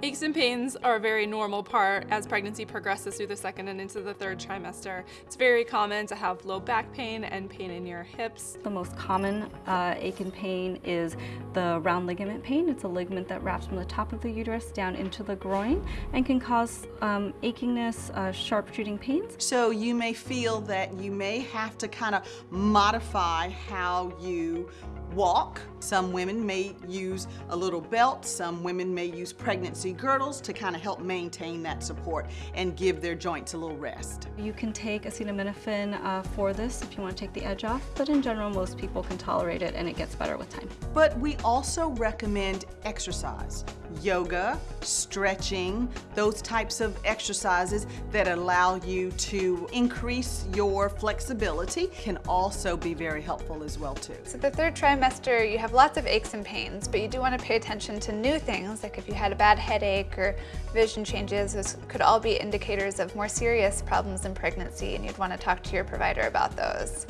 Aches and pains are a very normal part as pregnancy progresses through the second and into the third trimester. It's very common to have low back pain and pain in your hips. The most common uh, ache and pain is the round ligament pain. It's a ligament that wraps from the top of the uterus down into the groin and can cause um, achiness, uh, sharp shooting pains. So you may feel that you may have to kind of modify how you walk. Some women may use a little belt, some women may use pregnancy girdles to kind of help maintain that support and give their joints a little rest. You can take acetaminophen uh, for this if you want to take the edge off, but in general most people can tolerate it and it gets better with time. But we also recommend exercise, yoga, stretching, those types of exercises that allow you to increase your flexibility can also be very helpful as well too. So the third trimester, you have lots of aches and pains, but you do want to pay attention to new things, like if you had a bad headache or vision changes, those could all be indicators of more serious problems in pregnancy, and you'd want to talk to your provider about those.